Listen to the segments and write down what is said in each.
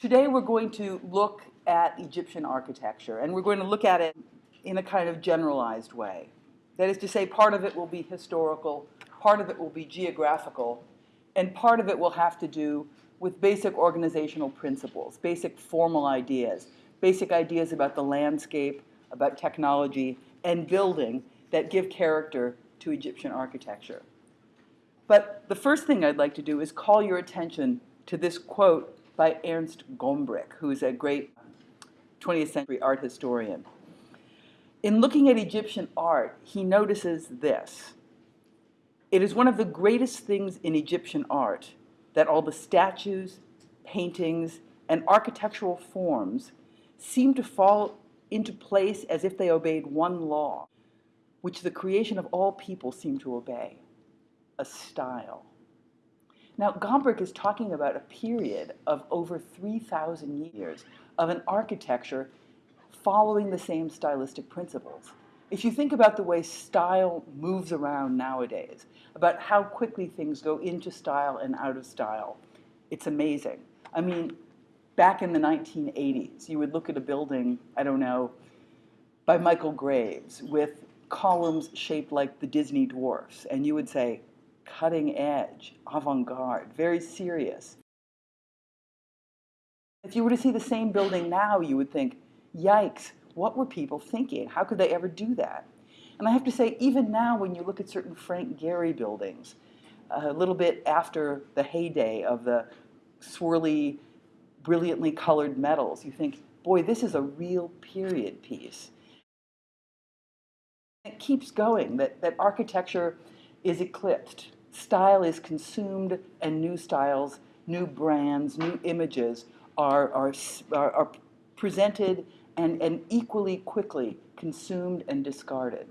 Today we're going to look at Egyptian architecture, and we're going to look at it in a kind of generalized way. That is to say, part of it will be historical, part of it will be geographical, and part of it will have to do with basic organizational principles, basic formal ideas, basic ideas about the landscape, about technology, and building that give character to Egyptian architecture. But the first thing I'd like to do is call your attention to this quote by Ernst Gombrich, who is a great 20th century art historian. In looking at Egyptian art, he notices this. It is one of the greatest things in Egyptian art that all the statues, paintings, and architectural forms seem to fall into place as if they obeyed one law, which the creation of all people seem to obey, a style. Now, Gombrich is talking about a period of over 3,000 years of an architecture following the same stylistic principles. If you think about the way style moves around nowadays, about how quickly things go into style and out of style, it's amazing. I mean, back in the 1980s, you would look at a building, I don't know, by Michael Graves with columns shaped like the Disney dwarfs, and you would say, cutting edge, avant-garde, very serious. If you were to see the same building now, you would think, yikes, what were people thinking? How could they ever do that? And I have to say, even now when you look at certain Frank Gehry buildings, a little bit after the heyday of the swirly, brilliantly colored metals, you think, boy, this is a real period piece. It keeps going, that, that architecture is eclipsed style is consumed and new styles, new brands, new images are, are, are, are presented and, and equally quickly consumed and discarded.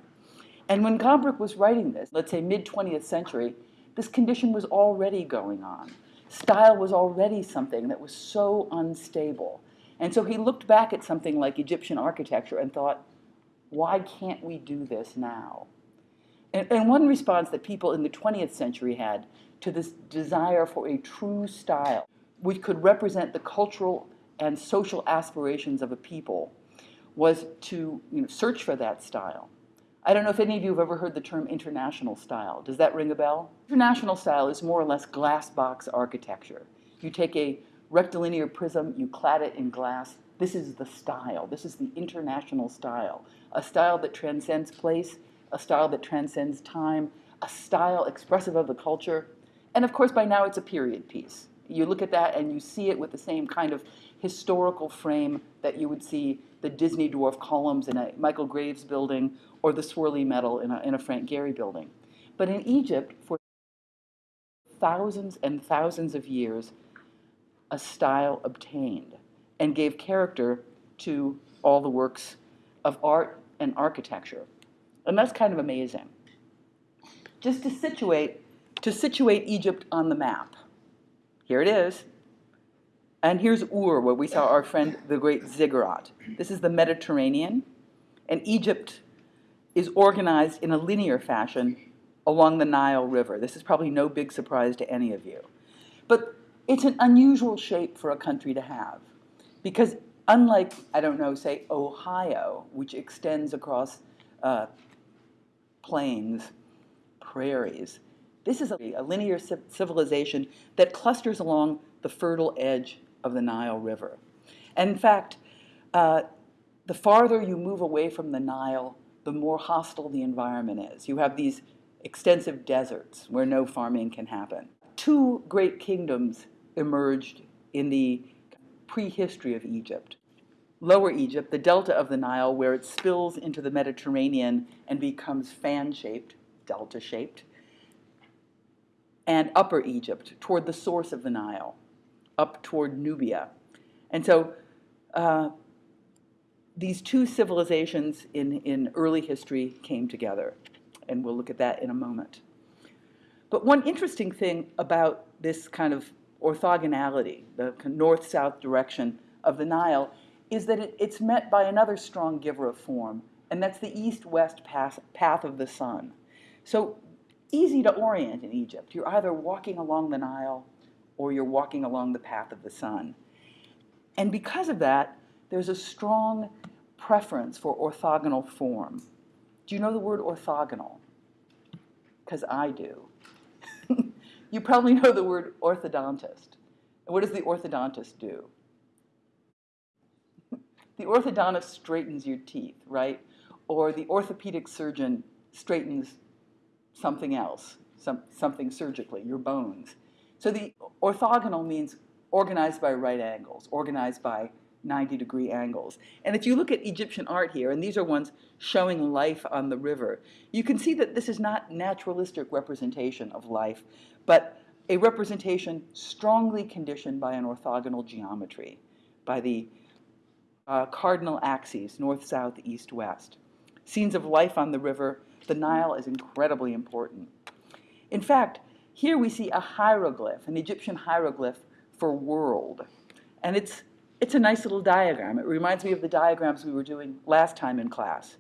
And when Gombrich was writing this, let's say mid-20th century, this condition was already going on. Style was already something that was so unstable. And so he looked back at something like Egyptian architecture and thought, why can't we do this now? And, and one response that people in the 20th century had to this desire for a true style, which could represent the cultural and social aspirations of a people, was to you know, search for that style. I don't know if any of you have ever heard the term international style. Does that ring a bell? International style is more or less glass box architecture. You take a rectilinear prism, you clad it in glass. This is the style. This is the international style. A style that transcends place a style that transcends time, a style expressive of the culture. And of course, by now it's a period piece. You look at that and you see it with the same kind of historical frame that you would see the Disney dwarf columns in a Michael Graves building or the swirly metal in a, in a Frank Gehry building. But in Egypt, for thousands and thousands of years, a style obtained and gave character to all the works of art and architecture. And that's kind of amazing. Just to situate, to situate Egypt on the map. Here it is. And here's Ur, where we saw our friend, the great ziggurat. This is the Mediterranean. And Egypt is organized in a linear fashion along the Nile River. This is probably no big surprise to any of you. But it's an unusual shape for a country to have. Because unlike, I don't know, say Ohio, which extends across uh, plains, prairies. This is a, a linear civilization that clusters along the fertile edge of the Nile River. And in fact, uh, the farther you move away from the Nile, the more hostile the environment is. You have these extensive deserts where no farming can happen. Two great kingdoms emerged in the prehistory of Egypt. Lower Egypt, the delta of the Nile, where it spills into the Mediterranean and becomes fan-shaped, delta-shaped, and Upper Egypt, toward the source of the Nile, up toward Nubia. And so uh, these two civilizations in, in early history came together, and we'll look at that in a moment. But one interesting thing about this kind of orthogonality, the north-south direction of the Nile, is that it, it's met by another strong giver of form, and that's the east-west path, path of the sun. So easy to orient in Egypt. You're either walking along the Nile or you're walking along the path of the sun. And because of that, there's a strong preference for orthogonal form. Do you know the word orthogonal? Because I do. you probably know the word orthodontist. And what does the orthodontist do? The orthodontist straightens your teeth, right? Or the orthopedic surgeon straightens something else, some, something surgically, your bones. So the orthogonal means organized by right angles, organized by 90 degree angles. And if you look at Egyptian art here, and these are ones showing life on the river, you can see that this is not naturalistic representation of life, but a representation strongly conditioned by an orthogonal geometry, by the uh, cardinal axes, north, south, east, west. Scenes of life on the river, the Nile is incredibly important. In fact, here we see a hieroglyph, an Egyptian hieroglyph for world. And it's, it's a nice little diagram. It reminds me of the diagrams we were doing last time in class.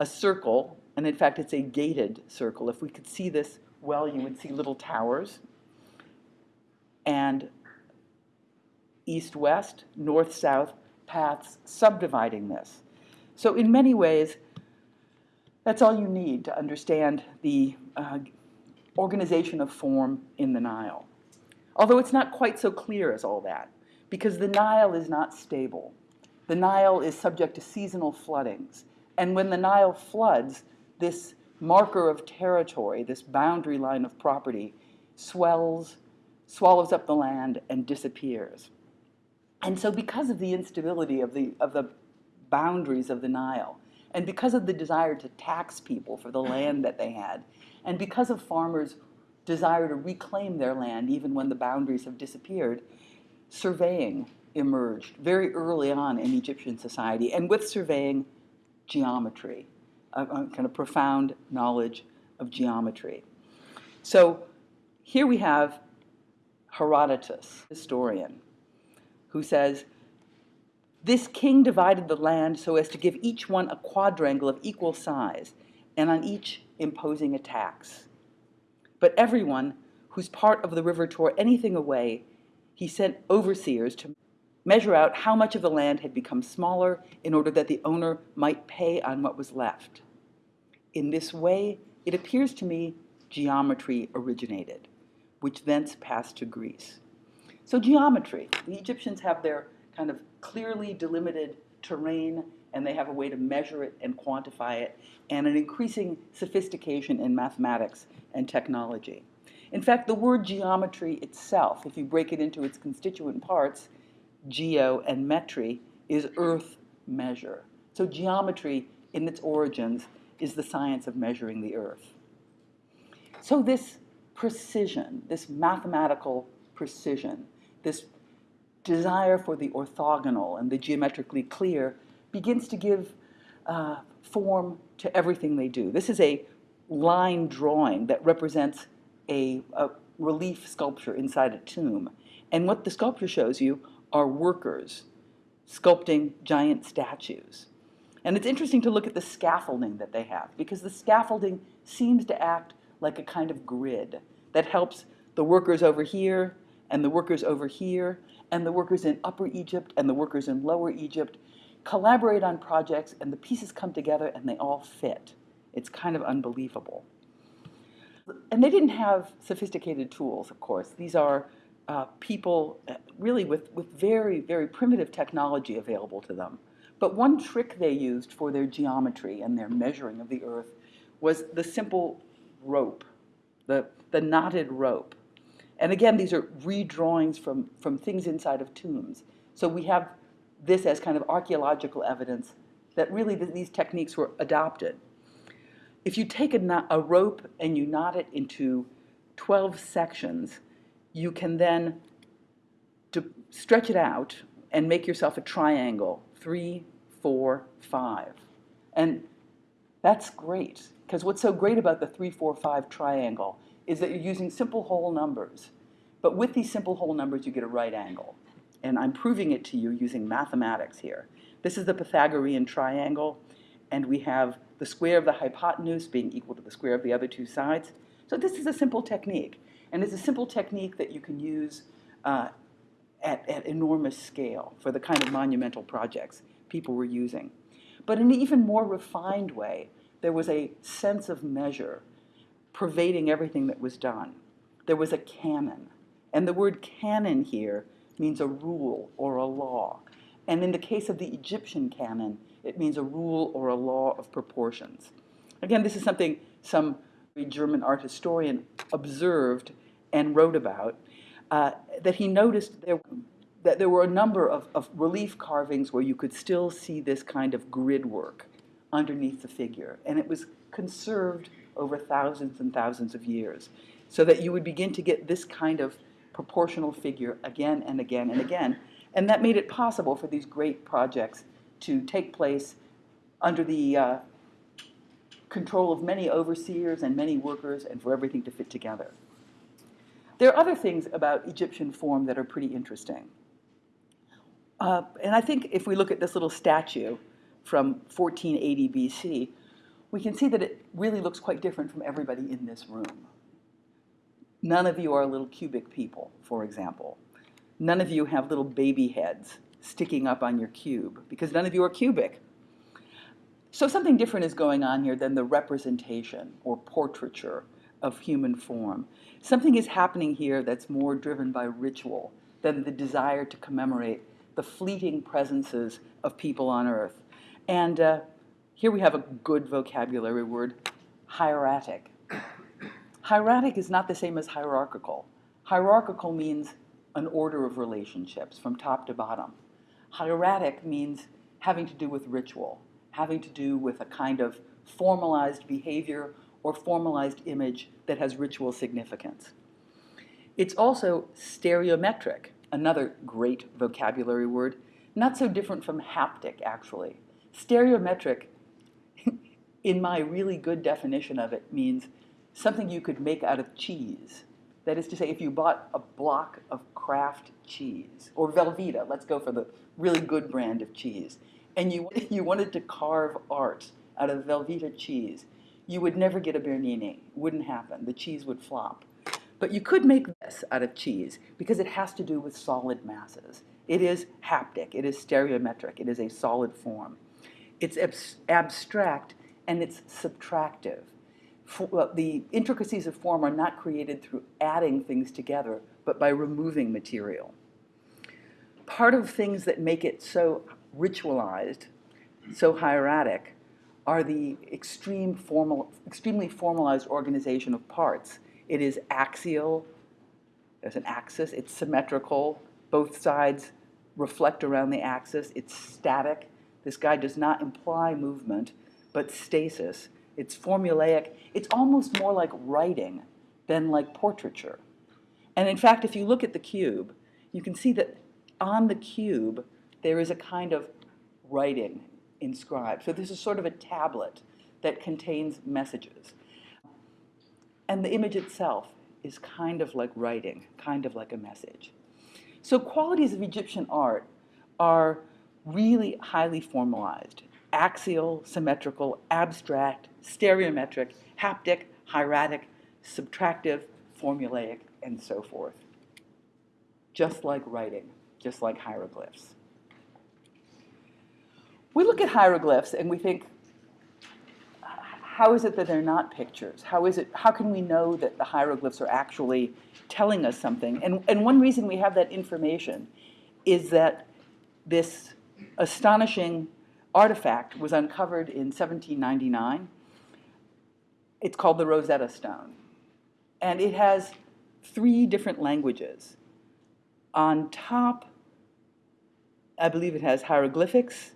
A circle, and in fact it's a gated circle. If we could see this well, you would see little towers. And east-west, north-south paths subdividing this. So in many ways, that's all you need to understand the uh, organization of form in the Nile. Although it's not quite so clear as all that, because the Nile is not stable. The Nile is subject to seasonal floodings. And when the Nile floods, this marker of territory, this boundary line of property, swells, swallows up the land, and disappears. And so because of the instability of the, of the boundaries of the Nile, and because of the desire to tax people for the land that they had, and because of farmers' desire to reclaim their land even when the boundaries have disappeared, surveying emerged very early on in Egyptian society, and with surveying, geometry, a, a kind of profound knowledge of geometry. So here we have Herodotus, historian, who says, This king divided the land so as to give each one a quadrangle of equal size, and on each imposing a tax. But everyone whose part of the river tore anything away, he sent overseers to measure out how much of the land had become smaller in order that the owner might pay on what was left. In this way, it appears to me geometry originated, which thence passed to Greece. So geometry, the Egyptians have their kind of clearly delimited terrain and they have a way to measure it and quantify it, and an increasing sophistication in mathematics and technology. In fact, the word geometry itself, if you break it into its constituent parts, geo and metry, is earth measure. So geometry, in its origins, is the science of measuring the earth. So this precision, this mathematical precision, this desire for the orthogonal and the geometrically clear begins to give uh, form to everything they do. This is a line drawing that represents a, a relief sculpture inside a tomb. And what the sculpture shows you are workers sculpting giant statues. And it's interesting to look at the scaffolding that they have because the scaffolding seems to act like a kind of grid that helps the workers over here and the workers over here and the workers in Upper Egypt and the workers in Lower Egypt collaborate on projects and the pieces come together and they all fit. It's kind of unbelievable. And they didn't have sophisticated tools, of course. These are uh, people uh, really with, with very, very primitive technology available to them. But one trick they used for their geometry and their measuring of the earth was the simple rope, the, the knotted rope. And again, these are redrawings from, from things inside of tombs. So we have this as kind of archaeological evidence that really th these techniques were adopted. If you take a, a rope and you knot it into 12 sections, you can then to stretch it out and make yourself a triangle, three, four, five. And that's great, because what's so great about the three, four, five triangle is that you're using simple whole numbers. But with these simple whole numbers, you get a right angle. And I'm proving it to you using mathematics here. This is the Pythagorean triangle, and we have the square of the hypotenuse being equal to the square of the other two sides. So this is a simple technique. And it's a simple technique that you can use uh, at, at enormous scale for the kind of monumental projects people were using. But in an even more refined way, there was a sense of measure pervading everything that was done. There was a canon. And the word canon here means a rule or a law. And in the case of the Egyptian canon, it means a rule or a law of proportions. Again, this is something some German art historian observed and wrote about, uh, that he noticed there, that there were a number of, of relief carvings where you could still see this kind of grid work underneath the figure. And it was conserved over thousands and thousands of years, so that you would begin to get this kind of proportional figure again and again and again. And that made it possible for these great projects to take place under the uh, control of many overseers and many workers and for everything to fit together. There are other things about Egyptian form that are pretty interesting. Uh, and I think if we look at this little statue from 1480 BC, we can see that it really looks quite different from everybody in this room. None of you are little cubic people, for example. None of you have little baby heads sticking up on your cube because none of you are cubic. So something different is going on here than the representation or portraiture of human form. Something is happening here that's more driven by ritual than the desire to commemorate the fleeting presences of people on earth. And uh, here we have a good vocabulary word, hieratic. Hieratic is not the same as hierarchical. Hierarchical means an order of relationships from top to bottom. Hieratic means having to do with ritual, having to do with a kind of formalized behavior or formalized image that has ritual significance. It's also stereometric, another great vocabulary word, not so different from haptic, actually. Stereometric, in my really good definition of it, means something you could make out of cheese. That is to say, if you bought a block of Kraft cheese, or Velveeta, let's go for the really good brand of cheese, and you, you wanted to carve art out of Velveeta cheese, you would never get a Bernini. It wouldn't happen. The cheese would flop. But you could make this out of cheese because it has to do with solid masses. It is haptic, it is stereometric, it is a solid form. It's abstract and it's subtractive the intricacies of form are not created through adding things together, but by removing material. Part of things that make it so ritualized, so hieratic, are the extreme formal, extremely formalized organization of parts. It is axial, there's an axis, it's symmetrical, both sides reflect around the axis, it's static. This guy does not imply movement, but stasis. It's formulaic. It's almost more like writing than like portraiture. And in fact, if you look at the cube, you can see that on the cube, there is a kind of writing inscribed. So this is sort of a tablet that contains messages. And the image itself is kind of like writing, kind of like a message. So qualities of Egyptian art are really highly formalized axial, symmetrical, abstract, stereometric, haptic, hieratic, subtractive, formulaic, and so forth. Just like writing, just like hieroglyphs. We look at hieroglyphs and we think, how is it that they're not pictures? How is it, how can we know that the hieroglyphs are actually telling us something? And, and one reason we have that information is that this astonishing artifact was uncovered in 1799. It's called the Rosetta Stone. And it has three different languages. On top, I believe it has hieroglyphics.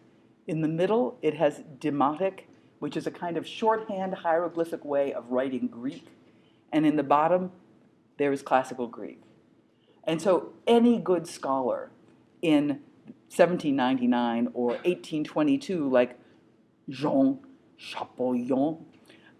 In the middle, it has demotic, which is a kind of shorthand hieroglyphic way of writing Greek. And in the bottom, there is classical Greek. And so any good scholar in 1799 or 1822, like Jean Champollion,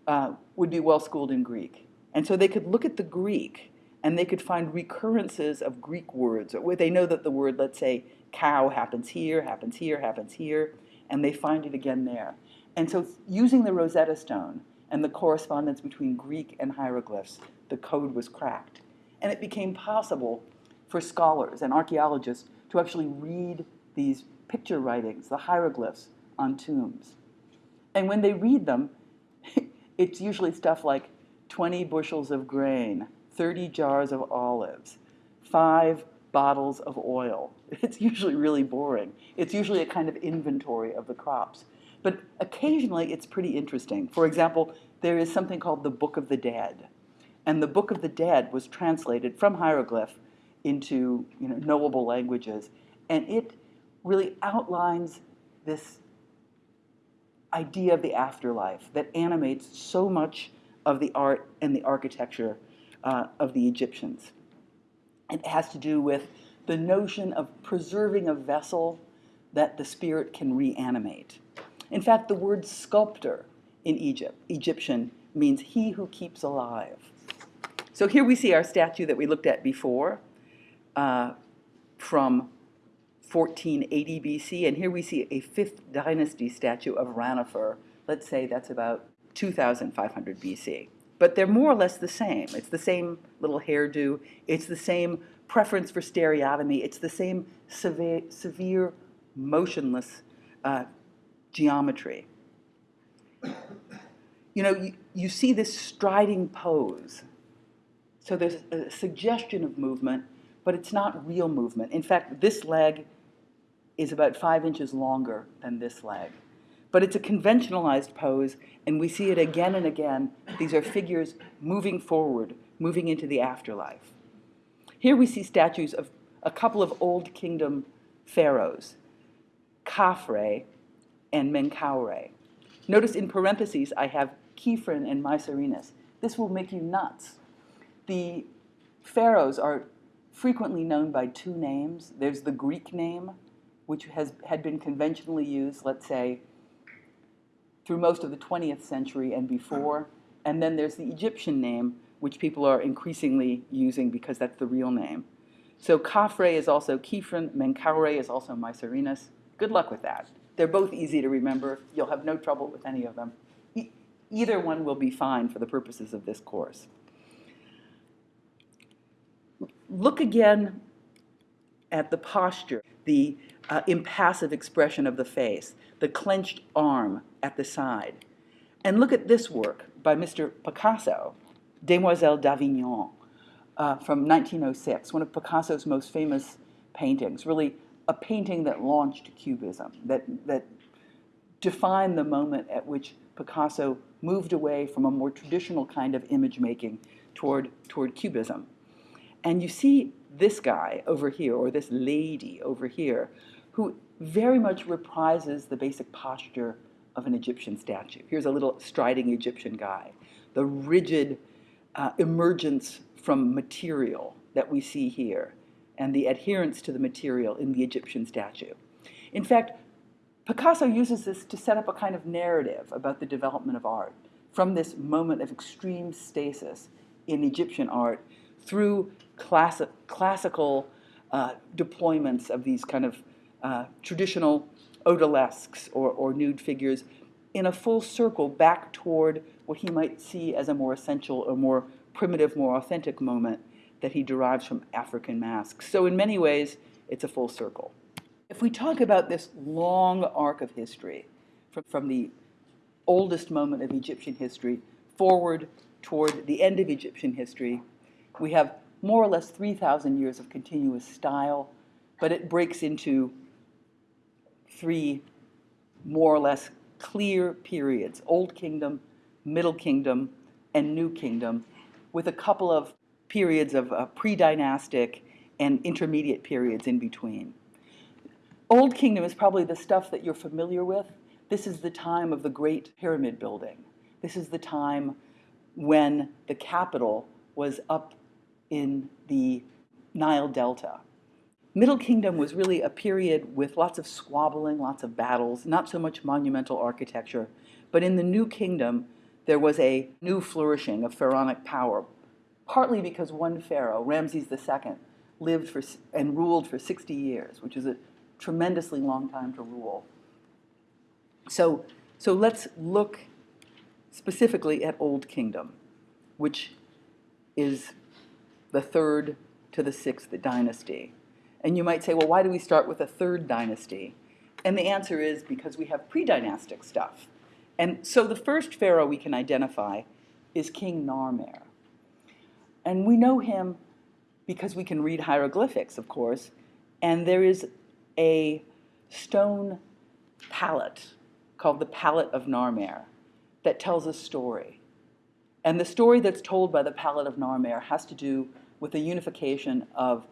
uh, would be well schooled in Greek. And so they could look at the Greek and they could find recurrences of Greek words. Or they know that the word, let's say, cow happens here, happens here, happens here, and they find it again there. And so using the Rosetta Stone and the correspondence between Greek and hieroglyphs, the code was cracked. And it became possible for scholars and archaeologists to actually read these picture writings, the hieroglyphs on tombs. And when they read them, it's usually stuff like 20 bushels of grain, 30 jars of olives, five bottles of oil. It's usually really boring. It's usually a kind of inventory of the crops. But occasionally it's pretty interesting. For example, there is something called the Book of the Dead. And the Book of the Dead was translated from hieroglyph into you know, knowable languages. And it really outlines this idea of the afterlife that animates so much of the art and the architecture uh, of the Egyptians. It has to do with the notion of preserving a vessel that the spirit can reanimate. In fact, the word sculptor in Egypt, Egyptian, means he who keeps alive. So here we see our statue that we looked at before uh, from 1480 BC, and here we see a 5th dynasty statue of Ranifer. Let's say that's about 2500 BC. But they're more or less the same. It's the same little hairdo. It's the same preference for stereotomy. It's the same severe, severe motionless uh, geometry. You know, you, you see this striding pose. So there's a suggestion of movement, but it's not real movement. In fact, this leg is about five inches longer than this leg. But it's a conventionalized pose, and we see it again and again. These are figures moving forward, moving into the afterlife. Here we see statues of a couple of Old Kingdom pharaohs, Khafre and Menkaure. Notice in parentheses I have Khephren and Mycerinus. This will make you nuts. The pharaohs are frequently known by two names. There's the Greek name, which has, had been conventionally used, let's say, through most of the 20th century and before. And then there's the Egyptian name, which people are increasingly using because that's the real name. So Khafre is also Khephren, Menkaure is also Mycerinus. Good luck with that. They're both easy to remember. You'll have no trouble with any of them. E either one will be fine for the purposes of this course. Look again at the posture, the uh, impassive expression of the face, the clenched arm at the side. And look at this work by Mr. Picasso, Demoiselle d'Avignon, uh, from 1906, one of Picasso's most famous paintings, really a painting that launched Cubism, that, that defined the moment at which Picasso moved away from a more traditional kind of image making toward, toward Cubism. And you see this guy over here, or this lady over here, who very much reprises the basic posture of an Egyptian statue. Here's a little striding Egyptian guy. The rigid uh, emergence from material that we see here and the adherence to the material in the Egyptian statue. In fact, Picasso uses this to set up a kind of narrative about the development of art from this moment of extreme stasis in Egyptian art through classi classical uh, deployments of these kind of uh, traditional odalisques or, or nude figures in a full circle back toward what he might see as a more essential or more primitive, more authentic moment that he derives from African masks. So in many ways, it's a full circle. If we talk about this long arc of history, from, from the oldest moment of Egyptian history forward toward the end of Egyptian history, we have more or less 3,000 years of continuous style, but it breaks into three more or less clear periods, Old Kingdom, Middle Kingdom, and New Kingdom, with a couple of periods of uh, pre-dynastic and intermediate periods in between. Old Kingdom is probably the stuff that you're familiar with. This is the time of the great pyramid building. This is the time when the capital was up in the Nile Delta. Middle Kingdom was really a period with lots of squabbling, lots of battles, not so much monumental architecture. But in the New Kingdom, there was a new flourishing of pharaonic power, partly because one pharaoh, Ramses II, lived for, and ruled for 60 years, which is a tremendously long time to rule. So, so let's look specifically at Old Kingdom, which is the third to the sixth dynasty. And you might say, well, why do we start with a third dynasty? And the answer is because we have pre dynastic stuff. And so the first pharaoh we can identify is King Narmer. And we know him because we can read hieroglyphics, of course, and there is a stone palette called the Palette of Narmer that tells a story. And the story that's told by the Palette of Narmer has to do with the unification of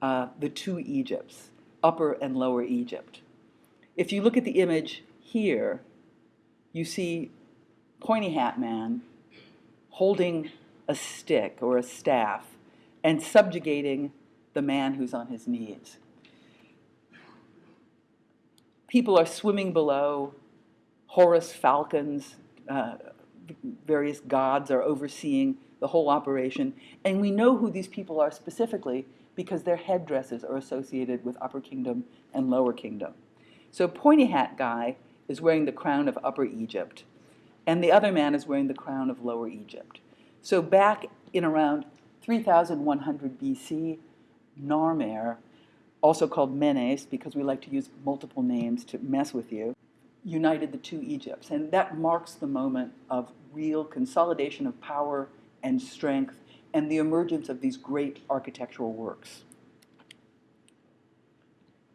uh, the two Egypts, Upper and Lower Egypt. If you look at the image here, you see Pointy Hat Man holding a stick or a staff and subjugating the man who's on his knees. People are swimming below. Horus falcons, uh, various gods are overseeing the whole operation. And we know who these people are specifically because their headdresses are associated with Upper Kingdom and Lower Kingdom. So Pointy Hat Guy is wearing the crown of Upper Egypt, and the other man is wearing the crown of Lower Egypt. So back in around 3100 BC, Narmer, also called Menes, because we like to use multiple names to mess with you, united the two Egypts. And that marks the moment of real consolidation of power and strength and the emergence of these great architectural works.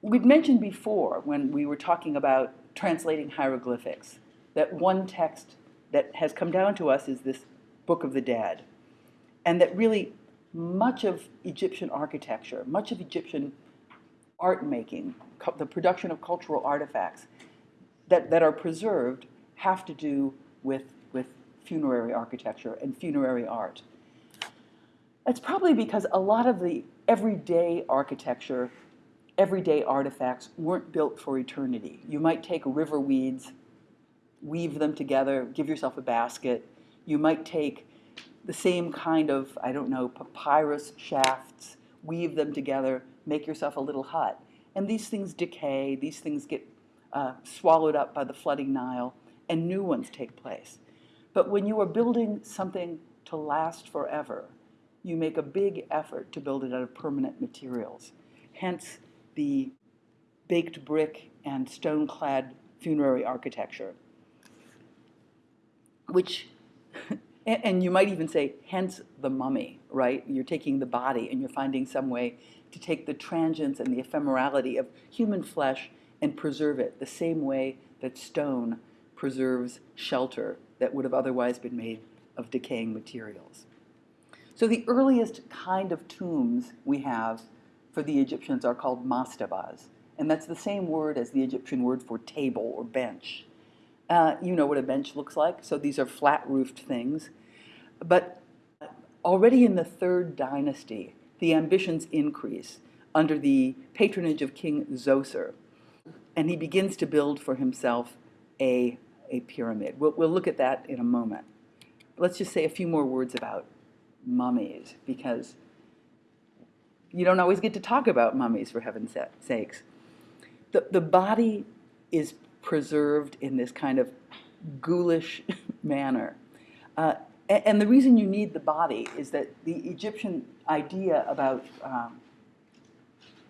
We'd mentioned before when we were talking about translating hieroglyphics that one text that has come down to us is this Book of the Dead. And that really much of Egyptian architecture, much of Egyptian art making, the production of cultural artifacts that, that are preserved have to do with, with funerary architecture and funerary art. That's probably because a lot of the everyday architecture, everyday artifacts weren't built for eternity. You might take river weeds, weave them together, give yourself a basket. You might take the same kind of, I don't know, papyrus shafts, weave them together, make yourself a little hut. And these things decay, these things get uh, swallowed up by the flooding Nile, and new ones take place. But when you are building something to last forever, you make a big effort to build it out of permanent materials. Hence the baked brick and stone clad funerary architecture, which and you might even say, hence the mummy, right? You're taking the body and you're finding some way to take the transience and the ephemerality of human flesh and preserve it the same way that stone preserves shelter that would have otherwise been made of decaying materials. So the earliest kind of tombs we have for the Egyptians are called mastabas, and that's the same word as the Egyptian word for table or bench. Uh, you know what a bench looks like, so these are flat roofed things. But already in the third dynasty, the ambitions increase under the patronage of King Zoser, and he begins to build for himself a, a pyramid. We'll, we'll look at that in a moment. Let's just say a few more words about mummies, because you don't always get to talk about mummies, for heaven's sakes. The, the body is preserved in this kind of ghoulish manner. Uh, and the reason you need the body is that the Egyptian idea about um,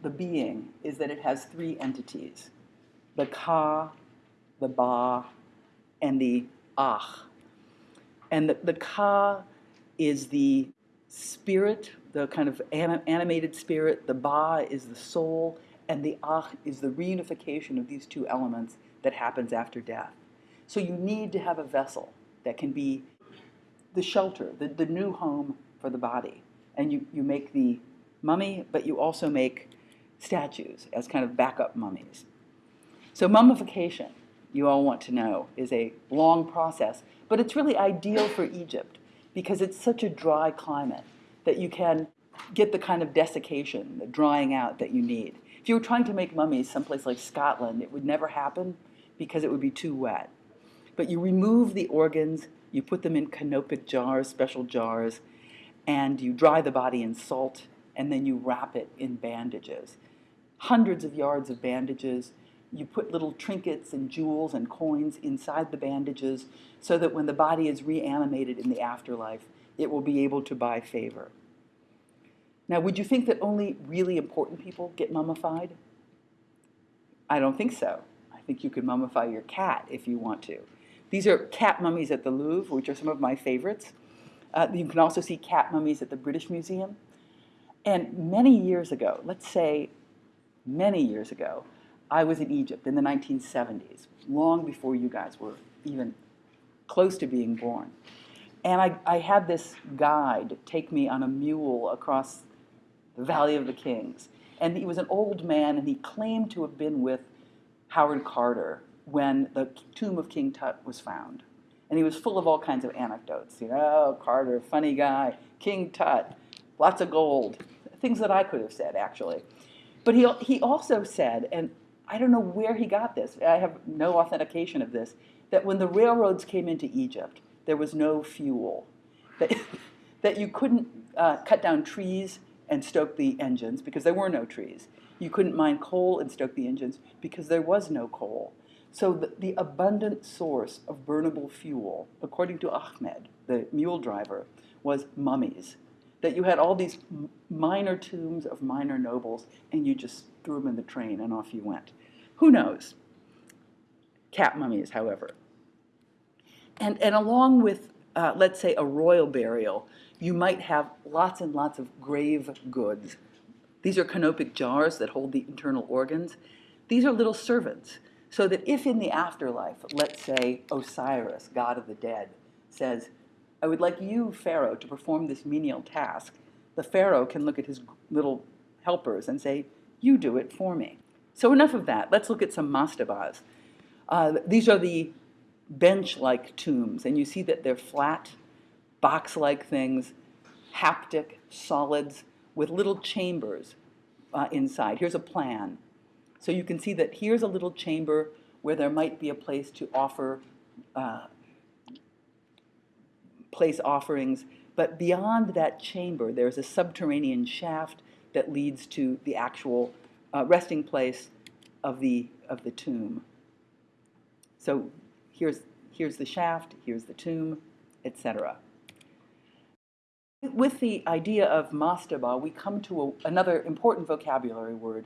the being is that it has three entities the Ka, the Ba, and the Ah. And the, the Ka is the spirit, the kind of anim animated spirit, the Ba is the soul, and the Ah is the reunification of these two elements that happens after death. So you need to have a vessel that can be the shelter, the, the new home for the body. And you, you make the mummy, but you also make statues as kind of backup mummies. So mummification, you all want to know, is a long process, but it's really ideal for Egypt because it's such a dry climate that you can get the kind of desiccation, the drying out that you need. If you were trying to make mummies someplace like Scotland, it would never happen because it would be too wet. But you remove the organs, you put them in canopic jars, special jars, and you dry the body in salt, and then you wrap it in bandages. Hundreds of yards of bandages. You put little trinkets and jewels and coins inside the bandages so that when the body is reanimated in the afterlife, it will be able to buy favor. Now, would you think that only really important people get mummified? I don't think so. I think you could mummify your cat if you want to. These are cat mummies at the Louvre, which are some of my favorites. Uh, you can also see cat mummies at the British Museum. And many years ago, let's say many years ago, I was in Egypt in the 1970s, long before you guys were even close to being born. And I, I had this guide take me on a mule across the Valley of the Kings. And he was an old man, and he claimed to have been with Howard Carter when the tomb of King Tut was found. And he was full of all kinds of anecdotes. You know, Carter, funny guy, King Tut, lots of gold, things that I could have said, actually. But he, he also said, and I don't know where he got this, I have no authentication of this, that when the railroads came into Egypt, there was no fuel. That, that you couldn't uh, cut down trees and stoke the engines because there were no trees. You couldn't mine coal and stoke the engines because there was no coal. So the, the abundant source of burnable fuel, according to Ahmed, the mule driver, was mummies. That you had all these minor tombs of minor nobles and you just threw them in the train and off you went. Who knows? Cat mummies, however. And, and along with, uh, let's say, a royal burial, you might have lots and lots of grave goods. These are canopic jars that hold the internal organs. These are little servants, so that if in the afterlife, let's say Osiris, god of the dead, says, I would like you, Pharaoh, to perform this menial task, the Pharaoh can look at his little helpers and say, you do it for me. So enough of that. Let's look at some mastabas. Uh, these are the bench-like tombs, and you see that they're flat, box-like things, haptic solids with little chambers uh, inside. Here's a plan. So you can see that here's a little chamber where there might be a place to offer, uh, place offerings, but beyond that chamber, there's a subterranean shaft that leads to the actual uh, resting place of the, of the tomb. So here's, here's the shaft, here's the tomb, etc. With the idea of mastaba, we come to a, another important vocabulary word,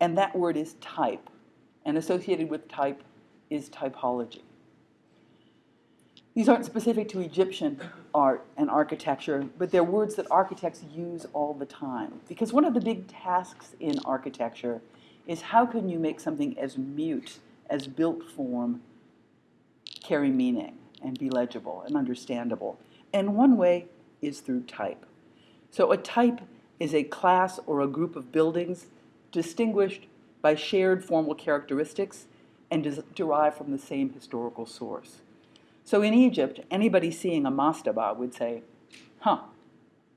and that word is type. And associated with type is typology. These aren't specific to Egyptian art and architecture, but they're words that architects use all the time. Because one of the big tasks in architecture is how can you make something as mute as built form carry meaning and be legible and understandable. And one way is through type. So a type is a class or a group of buildings distinguished by shared formal characteristics and derived from the same historical source. So in Egypt, anybody seeing a mastaba would say, huh,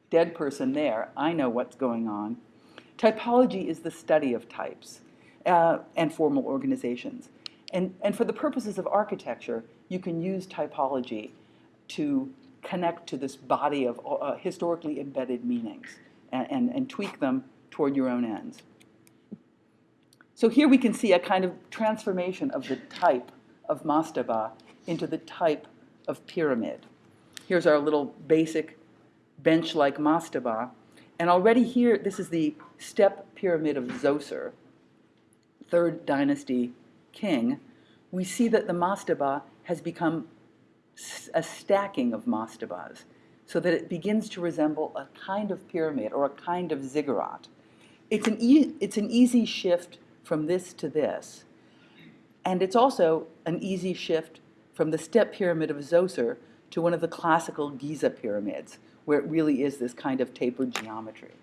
dead person there, I know what's going on. Typology is the study of types uh, and formal organizations. And, and for the purposes of architecture, you can use typology to connect to this body of uh, historically embedded meanings and, and, and tweak them toward your own ends. So here we can see a kind of transformation of the type of mastaba into the type of pyramid. Here's our little basic bench-like mastaba. And already here, this is the step pyramid of Zoser, third dynasty king. We see that the mastaba has become a stacking of mastabas so that it begins to resemble a kind of pyramid or a kind of ziggurat. It's an, e it's an easy shift from this to this. And it's also an easy shift from the step pyramid of Zoser to one of the classical Giza pyramids, where it really is this kind of tapered geometry.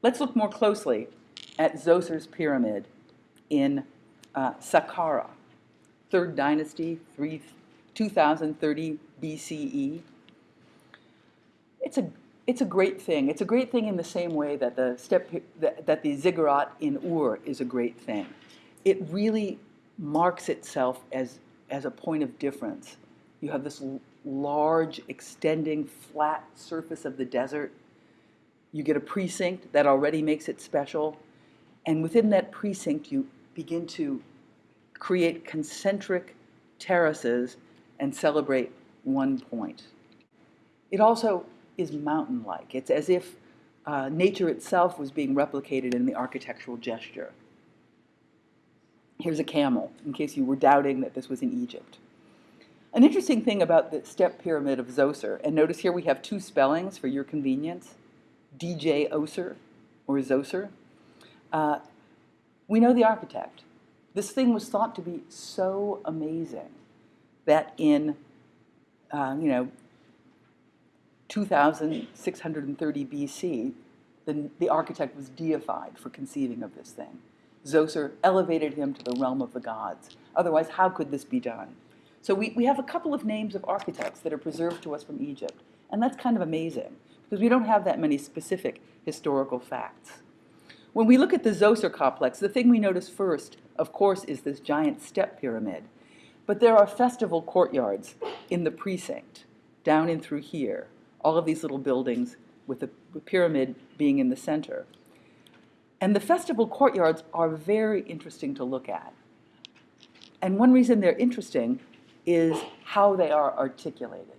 Let's look more closely at Zoser's pyramid in uh, Saqqara third dynasty, 3, 2030 BCE. It's a, it's a great thing. It's a great thing in the same way that the, step, that, that the ziggurat in Ur is a great thing. It really marks itself as, as a point of difference. You have this large, extending, flat surface of the desert. You get a precinct that already makes it special. And within that precinct, you begin to create concentric terraces and celebrate one point. It also is mountain-like. It's as if uh, nature itself was being replicated in the architectural gesture. Here's a camel, in case you were doubting that this was in Egypt. An interesting thing about the step pyramid of Zoser, and notice here we have two spellings for your convenience, Djoser or Zoser. Uh, we know the architect. This thing was thought to be so amazing that in, uh, you know, 2630 BC, the, the architect was deified for conceiving of this thing. Zoser elevated him to the realm of the gods. Otherwise, how could this be done? So we, we have a couple of names of architects that are preserved to us from Egypt, and that's kind of amazing because we don't have that many specific historical facts. When we look at the Zoser complex, the thing we notice first, of course, is this giant step pyramid. But there are festival courtyards in the precinct, down in through here, all of these little buildings with the pyramid being in the center. And the festival courtyards are very interesting to look at. And one reason they're interesting is how they are articulated.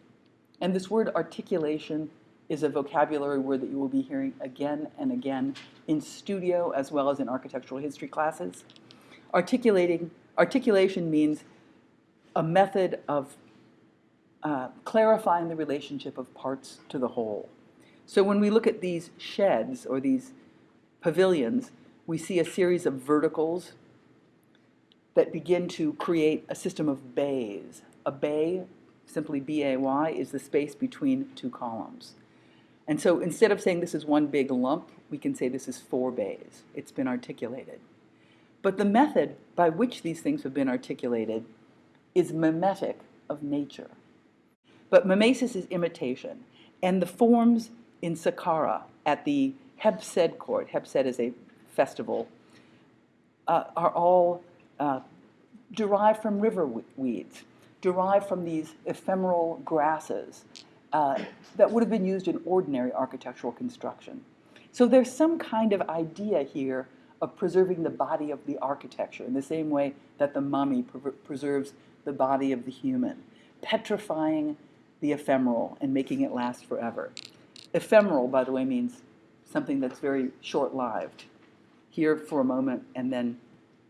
And this word articulation is a vocabulary word that you will be hearing again and again in studio as well as in architectural history classes. Articulating, articulation means a method of uh, clarifying the relationship of parts to the whole. So when we look at these sheds or these pavilions, we see a series of verticals that begin to create a system of bays. A bay, simply B-A-Y, is the space between two columns. And so instead of saying this is one big lump, we can say this is four bays. It's been articulated. But the method by which these things have been articulated is mimetic of nature. But mimesis is imitation. And the forms in Saqqara at the Heb Sed court, Heb Sed is a festival, uh, are all uh, derived from river weeds, derived from these ephemeral grasses uh, that would have been used in ordinary architectural construction. So there's some kind of idea here of preserving the body of the architecture in the same way that the mummy pre preserves the body of the human, petrifying the ephemeral and making it last forever. Ephemeral, by the way, means something that's very short-lived, here for a moment and then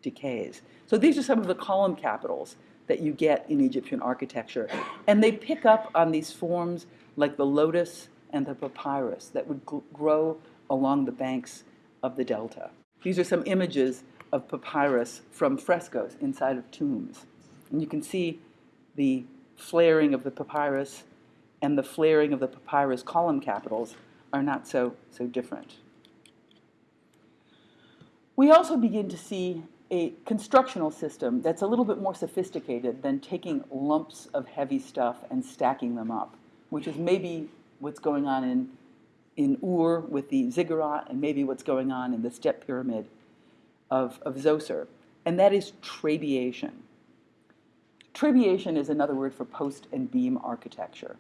decays. So these are some of the column capitals that you get in Egyptian architecture. And they pick up on these forms like the lotus and the papyrus that would grow along the banks of the delta. These are some images of papyrus from frescoes inside of tombs. And you can see the flaring of the papyrus and the flaring of the papyrus column capitals are not so, so different. We also begin to see a constructional system that's a little bit more sophisticated than taking lumps of heavy stuff and stacking them up, which is maybe what's going on in, in Ur with the ziggurat and maybe what's going on in the step pyramid of, of Zoser, and that is trabeation. Trabeation is another word for post and beam architecture.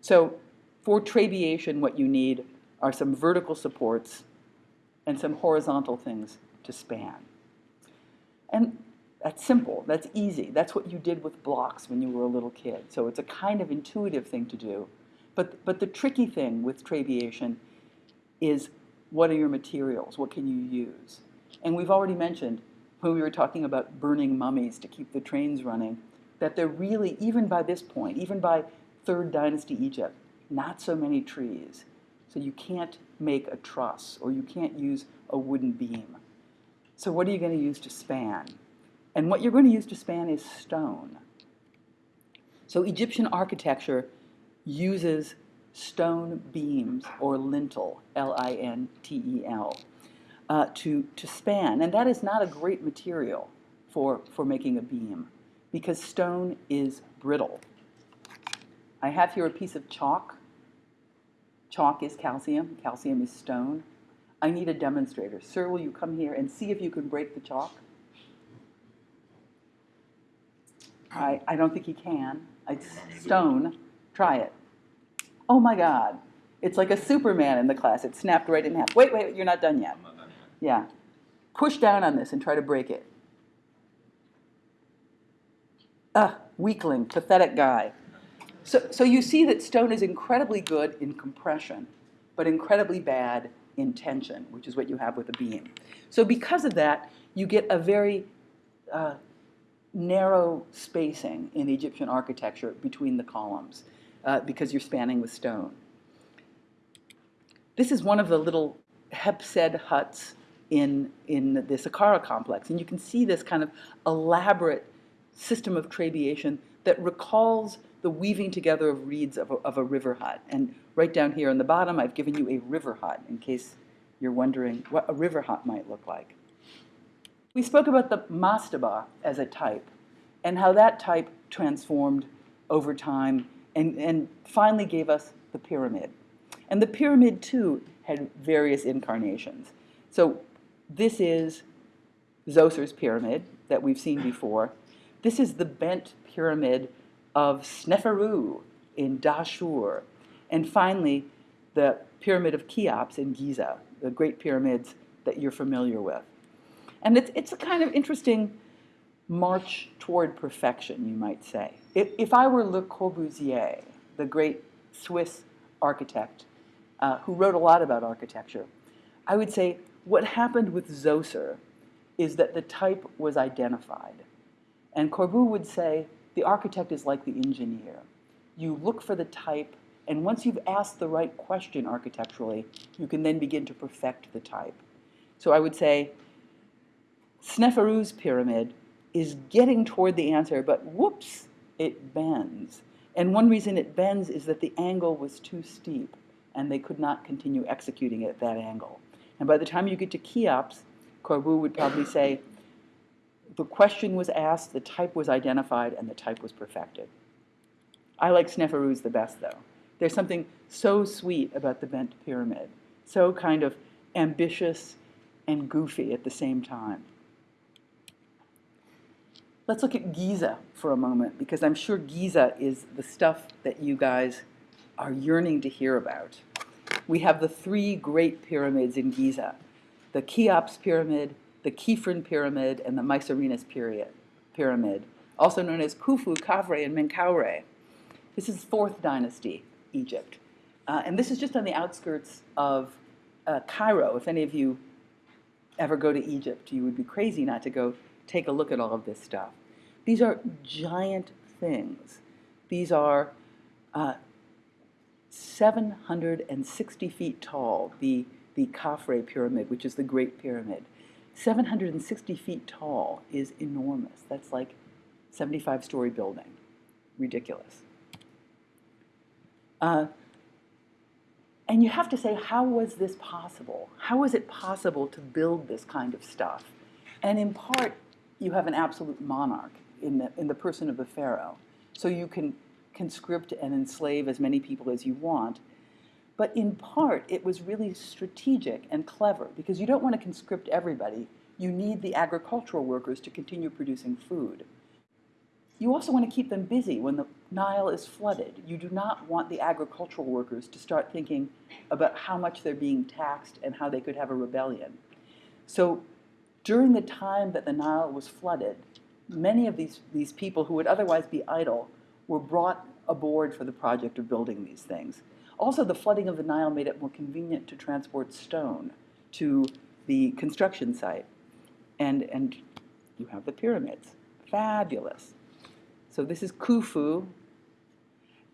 So for trabeation, what you need are some vertical supports and some horizontal things to span. And that's simple, that's easy. That's what you did with blocks when you were a little kid. So it's a kind of intuitive thing to do. But, but the tricky thing with trabeation is what are your materials? What can you use? And we've already mentioned when we were talking about burning mummies to keep the trains running, that they're really, even by this point, even by Third Dynasty Egypt, not so many trees. So you can't make a truss or you can't use a wooden beam. So what are you going to use to span? And what you're going to use to span is stone. So Egyptian architecture uses stone beams or lintel, L-I-N-T-E-L, uh, to, to span. And that is not a great material for, for making a beam because stone is brittle. I have here a piece of chalk. Chalk is calcium, calcium is stone. I need a demonstrator. Sir, will you come here and see if you can break the chalk? I, I don't think he can. It's stone. Try it. Oh my God. It's like a Superman in the class. It snapped right in half. Wait, wait, you're not done yet. Yeah. Push down on this and try to break it. Ah, weakling, pathetic guy. So, so you see that stone is incredibly good in compression, but incredibly bad in tension, which is what you have with a beam. So because of that, you get a very uh, narrow spacing in Egyptian architecture between the columns uh, because you're spanning with stone. This is one of the little Heb Sed huts in, in the Saqqara complex, and you can see this kind of elaborate system of trabeation that recalls the weaving together of reeds of a, of a river hut. And right down here on the bottom, I've given you a river hut in case you're wondering what a river hut might look like. We spoke about the mastaba as a type and how that type transformed over time and, and finally gave us the pyramid. And the pyramid, too, had various incarnations. So this is Zoser's pyramid that we've seen before. This is the bent pyramid of Sneferu in Dashur. And finally, the pyramid of Cheops in Giza, the great pyramids that you're familiar with. And it's, it's a kind of interesting march toward perfection, you might say. If, if I were Le Corbusier, the great Swiss architect uh, who wrote a lot about architecture, I would say what happened with Zoser is that the type was identified. And Corbu would say the architect is like the engineer. You look for the type, and once you've asked the right question architecturally, you can then begin to perfect the type. So I would say Sneferu's pyramid is getting toward the answer, but whoops, it bends. And one reason it bends is that the angle was too steep, and they could not continue executing it at that angle. And by the time you get to Cheops, Corbu would probably say, the question was asked, the type was identified, and the type was perfected. I like Sneferu's the best, though. There's something so sweet about the bent pyramid, so kind of ambitious and goofy at the same time. Let's look at Giza for a moment, because I'm sure Giza is the stuff that you guys are yearning to hear about. We have the three great pyramids in Giza, the Cheops pyramid, the Khefren pyramid, and the Mycerinus pyramid, also known as Khufu, Khafre, and Menkaure. This is 4th dynasty Egypt. Uh, and this is just on the outskirts of uh, Cairo. If any of you ever go to Egypt, you would be crazy not to go take a look at all of this stuff. These are giant things. These are uh, 760 feet tall, the, the Khafre pyramid, which is the Great Pyramid. 760 feet tall is enormous. That's like 75 story building. Ridiculous. Uh, and you have to say, how was this possible? How was it possible to build this kind of stuff? And in part, you have an absolute monarch in the, in the person of the pharaoh. So you can conscript and enslave as many people as you want. But in part, it was really strategic and clever because you don't want to conscript everybody. You need the agricultural workers to continue producing food. You also want to keep them busy when the Nile is flooded. You do not want the agricultural workers to start thinking about how much they're being taxed and how they could have a rebellion. So during the time that the Nile was flooded, many of these, these people who would otherwise be idle were brought aboard for the project of building these things. Also, the flooding of the Nile made it more convenient to transport stone to the construction site. And, and you have the pyramids. Fabulous. So this is Khufu.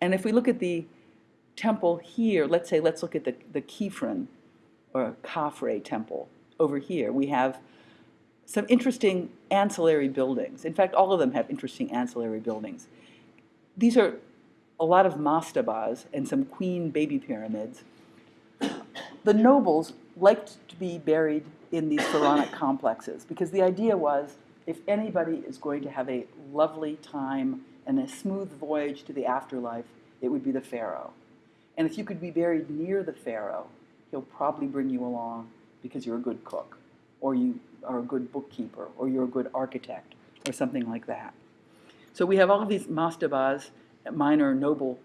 And if we look at the temple here, let's say, let's look at the, the Khefren or Khafre temple over here. We have some interesting ancillary buildings. In fact, all of them have interesting ancillary buildings. These are a lot of mastabas and some queen baby pyramids. The nobles liked to be buried in these pharaonic complexes because the idea was if anybody is going to have a lovely time and a smooth voyage to the afterlife, it would be the pharaoh. And if you could be buried near the pharaoh, he'll probably bring you along because you're a good cook or you are a good bookkeeper, or you're a good architect, or something like that. So we have all these mastabas, minor noble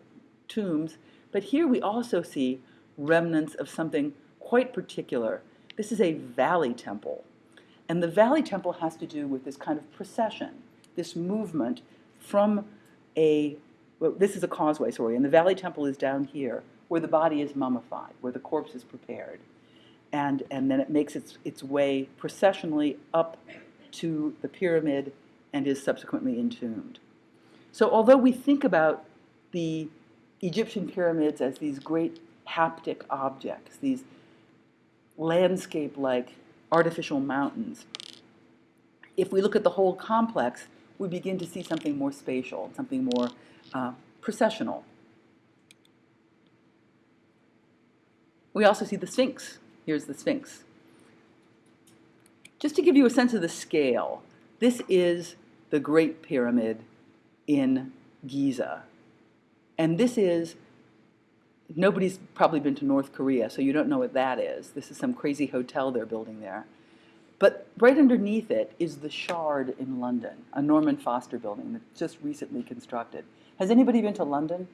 tombs, but here we also see remnants of something quite particular. This is a valley temple. And the valley temple has to do with this kind of procession, this movement from a, well, this is a causeway, sorry, and the valley temple is down here, where the body is mummified, where the corpse is prepared. and, and then it makes its, its way processionally up to the pyramid and is subsequently entombed. So although we think about the Egyptian pyramids as these great haptic objects, these landscape-like artificial mountains, if we look at the whole complex, we begin to see something more spatial, something more uh, processional. We also see the Sphinx. Here's the Sphinx. Just to give you a sense of the scale, this is the Great Pyramid in Giza. And this is, nobody's probably been to North Korea, so you don't know what that is. This is some crazy hotel they're building there. But right underneath it is the Shard in London, a Norman Foster building that's just recently constructed. Has anybody been to London?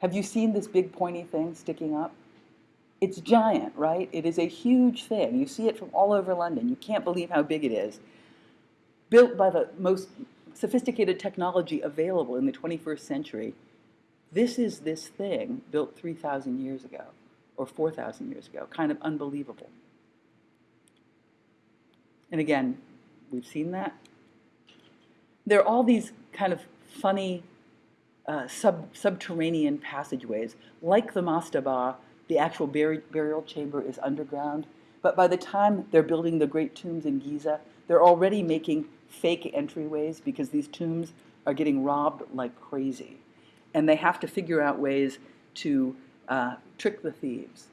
Have you seen this big pointy thing sticking up? It's giant, right? It is a huge thing. You see it from all over London. You can't believe how big it is. Built by the most sophisticated technology available in the 21st century. This is this thing built 3,000 years ago or 4,000 years ago. Kind of unbelievable. And again, we've seen that. There are all these kind of funny uh, sub, subterranean passageways, like the mastaba, the actual buri burial chamber is underground. But by the time they're building the great tombs in Giza, they're already making fake entryways because these tombs are getting robbed like crazy. And they have to figure out ways to uh, trick the thieves.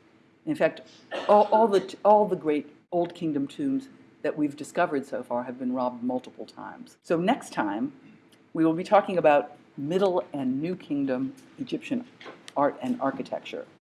In fact, all, all, the, all the great Old Kingdom tombs that we've discovered so far have been robbed multiple times. So next time, we will be talking about Middle and New Kingdom Egyptian art and architecture.